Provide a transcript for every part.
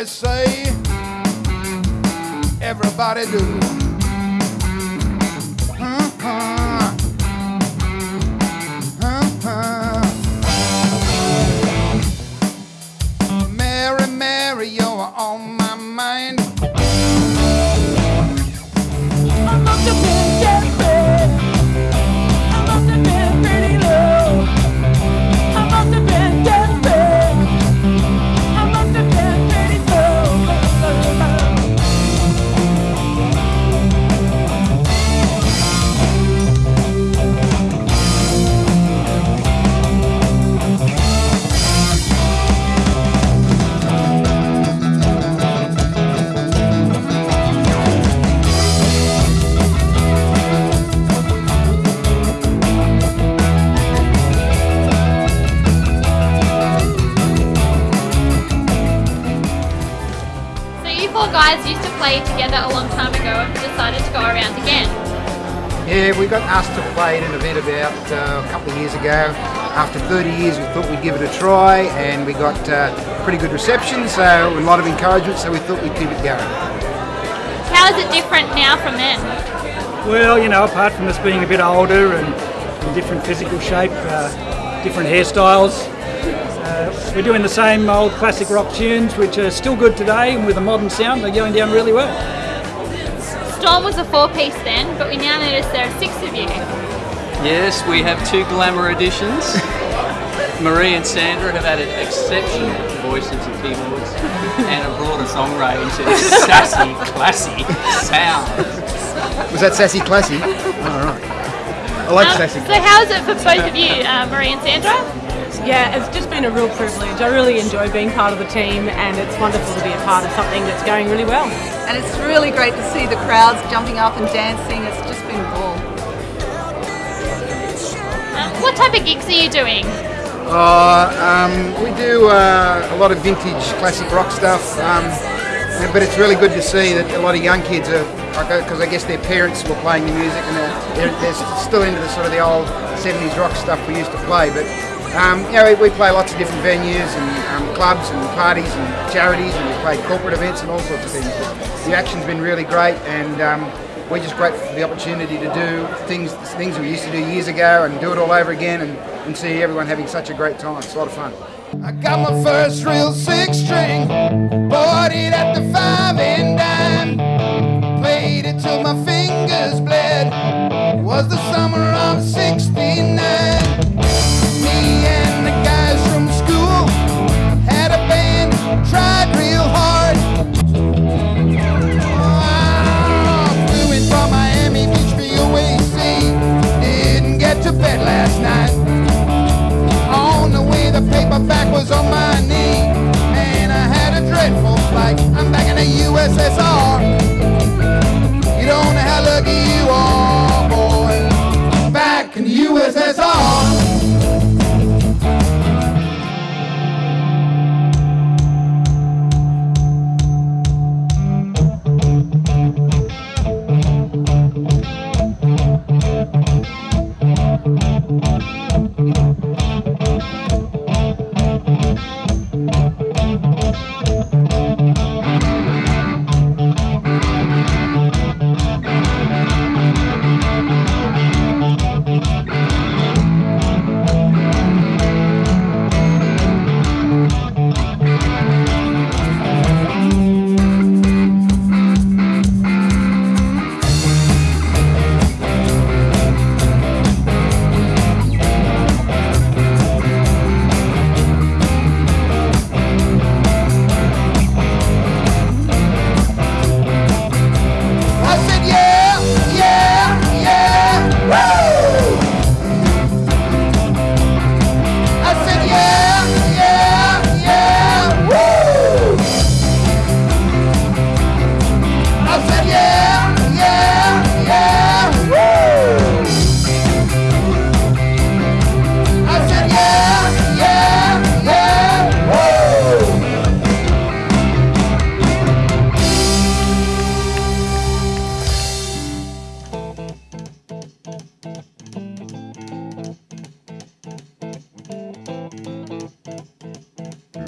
Everybody say, everybody do. Uh-huh. Uh-huh. Mary, Mary, you're on my mind. So guys used to play together a long time ago and decided to go around again. Yeah, we got asked to play it in a bit about uh, a couple of years ago. After 30 years, we thought we'd give it a try, and we got uh, pretty good reception, so a lot of encouragement. So we thought we'd keep it going. How is it different now from then? Well, you know, apart from us being a bit older and in different physical shape, uh, different hairstyles, uh, we're doing the same old classic rock tunes, which are still good today, and with a modern sound, they're going down really well. Storm was a four-piece then, but we now notice there are six of you. Yes, we have two glamour additions. Marie and Sandra have added exceptional voices and keyboards and a broader song range and sassy, classy sound. Was that sassy classy? All right. I like Um, sassy. so how is it for both of you, uh, Marie and Sandra? Yeah, it's just been a real privilege. I really enjoy being part of the team, and it's wonderful to be a part of something that's going really well. And it's really great to see the crowds jumping up and dancing. It's just been cool. ball. Um, what type of gigs are you doing? Uh, um, we do uh, a lot of vintage classic rock stuff, um, but it's really good to see that a lot of young kids are, because I guess their parents were playing the music and they're, they're, they're still into the sort of the old 70s rock stuff we used to play. But um, you know, we, we play lots of different venues and um, clubs and parties and charities, and we play corporate events and all sorts of things. But the action's been really great, and um, we're just grateful for the opportunity to do things things we used to do years ago and do it all over again and, and see everyone having such a great time. It's a lot of fun. I got my first real six string, bought it at the five and dime, played it till my fingers bled. Was the summer of '69. The USSR. You don't know how lucky you are, boy. Back in the USSR.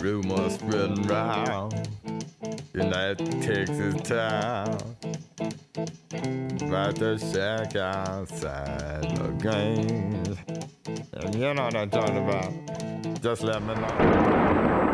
Rumors spreading round in that Texas town. About to shack outside La Grange. And you know what I'm talking about. Just let me know.